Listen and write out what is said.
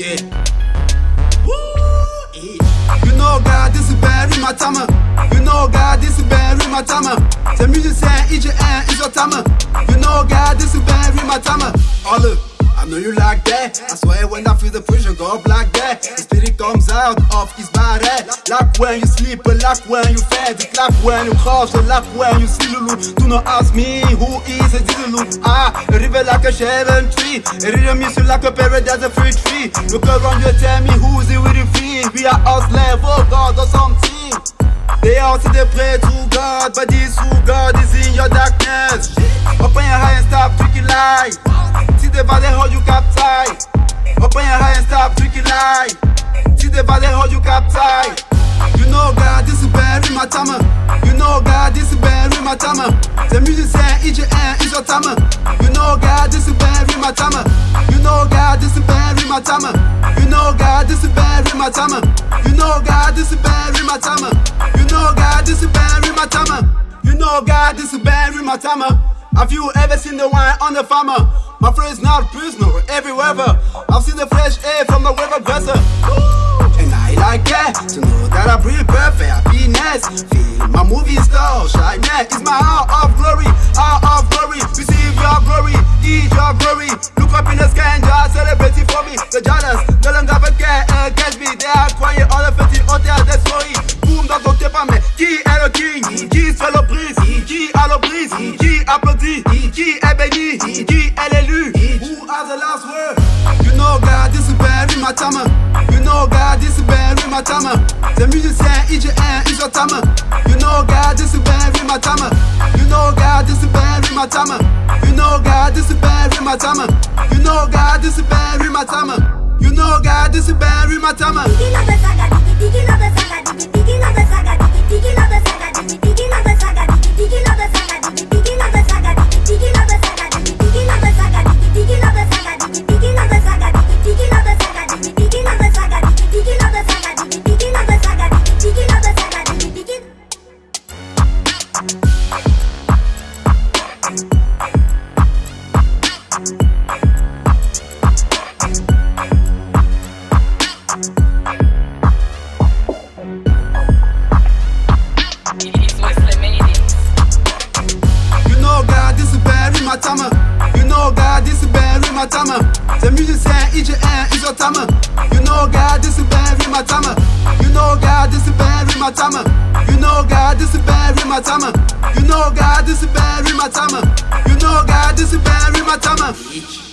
Eh. You know, God, this is bad in my time. You know, God, this is bad in my time. The music said, each end is your time. You know, God, this is bad in my time. Oh, All up. I know you like that. I swear when I feel the pressure go like that. The spirit comes out of his body. Like when you sleep, like when you fed. Like when you crash, like when you see Lulu. Do not ask me who is a Zulu. Ah, river like a Sharon tree. Read music like a paradise, a free tree. Look around you, tell me who's it with the free. We are slave, oh God, or something. They all say they pray to God, but this who God is in your darkness. See the valley hold you captive You know God, this is bad my timer You know God, this is bad my timer The music said each end is your timer You know God, this is bad my timer You know God, this is bad my timer You know God, this is bad my timer You know God, this is bad my timer You know God, this is bad my timer You know God, this is my timer have you ever seen the wine on the farmer? My friend is not prisoner every weather. I've seen the fresh air from the weather dresser. And I like that to know that I breathe perfect happiness. Feel my movie star shyness. It's my hour dit Qui est béni Qui est l'élu Who has the last word? You know God is very my time You know God is very my time The musicien IGN is your time You know God is very my time You know God is very my time You know God is very my time You know God is very my time You know God is very my time saga, saga, saga, saga, timer. You know God this is bad with my timer. You know God this is bad with my timer. You know God this is bad with my timer. You know God this is bad with my timer. You know God this is bad with my timer.